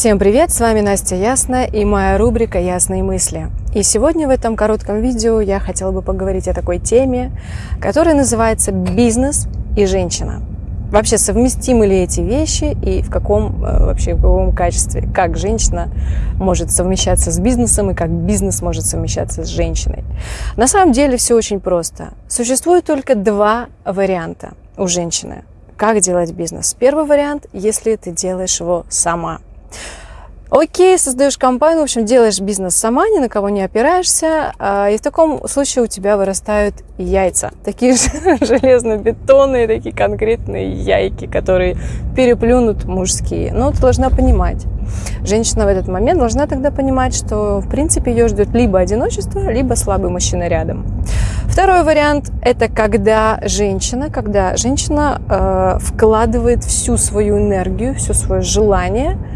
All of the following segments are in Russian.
Всем привет, с вами Настя Ясная и моя рубрика «Ясные мысли». И сегодня в этом коротком видео я хотела бы поговорить о такой теме, которая называется «Бизнес и женщина». Вообще, совместимы ли эти вещи и в каком э, вообще в каком качестве, как женщина может совмещаться с бизнесом и как бизнес может совмещаться с женщиной. На самом деле все очень просто. Существует только два варианта у женщины, как делать бизнес. Первый вариант, если ты делаешь его сама – Окей, создаешь компанию, в общем, делаешь бизнес сама, ни на кого не опираешься, а, и в таком случае у тебя вырастают яйца. Такие же железно-бетонные, такие конкретные яйки, которые переплюнут мужские. Но ты должна понимать, женщина в этот момент должна тогда понимать, что, в принципе, ее ждет либо одиночество, либо слабый мужчина рядом. Второй вариант – это когда женщина, когда женщина э, вкладывает всю свою энергию, все свое желание –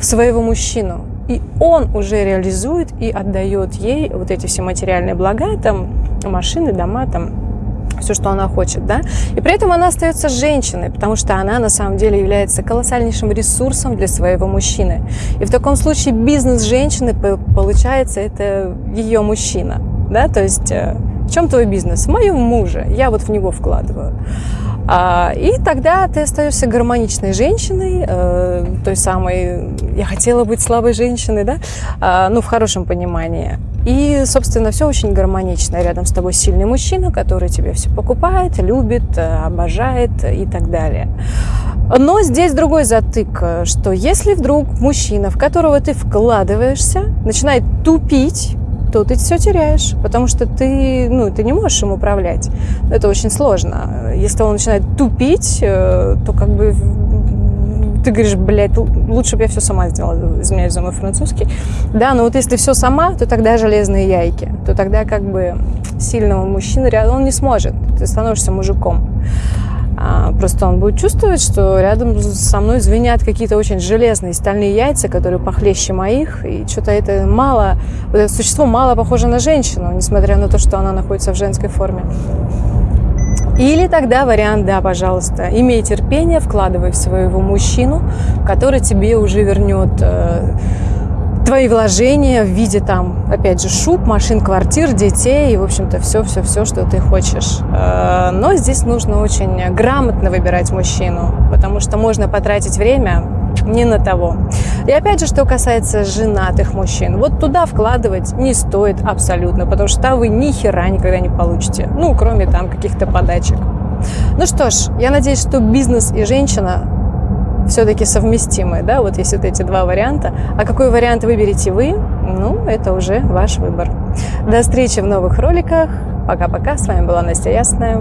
в своего мужчину. И он уже реализует и отдает ей вот эти все материальные блага, там машины, дома, там все, что она хочет, да, и при этом она остается женщиной, потому что она на самом деле является колоссальнейшим ресурсом для своего мужчины. И в таком случае бизнес женщины, получается, это ее мужчина, да, то есть э, в чем твой бизнес? В моем муже, я вот в него вкладываю. А, и тогда ты остаешься гармоничной женщиной, э, той самой, я хотела быть слабой женщиной, да, а, ну, в хорошем понимании. И, собственно, все очень гармонично. Рядом с тобой сильный мужчина, который тебе все покупает, любит, э, обожает и так далее. Но здесь другой затык, что если вдруг мужчина, в которого ты вкладываешься, начинает тупить, то ты все теряешь, потому что ты, ну, ты не можешь им управлять. Это очень сложно. Если он начинает тупить, э, то как бы ты говоришь, блядь, лучше бы я все сама сделала, извиняюсь за мой французский. Да, но вот если все сама, то тогда железные яйки, то тогда как бы сильного мужчины рядом он не сможет, ты становишься мужиком. А, просто он будет чувствовать, что рядом со мной звенят какие-то очень железные стальные яйца, которые похлеще моих, и что-то это мало, вот это существо мало похоже на женщину, несмотря на то, что она находится в женской форме. Или тогда вариант, да, пожалуйста, имей терпение, вкладывай в своего мужчину, который тебе уже вернет э, твои вложения в виде там, опять же, шуб, машин, квартир, детей и, в общем-то, все-все-все, что ты хочешь. Э, но здесь нужно очень грамотно выбирать мужчину, потому что можно потратить время не на того. И опять же, что касается женатых мужчин, вот туда вкладывать не стоит абсолютно, потому что вы ни хера никогда не получите, ну, кроме там каких-то подачек. Ну что ж, я надеюсь, что бизнес и женщина все-таки совместимы, да, вот есть вот эти два варианта. А какой вариант выберете вы, ну, это уже ваш выбор. До встречи в новых роликах. Пока-пока. С вами была Настя Ясная.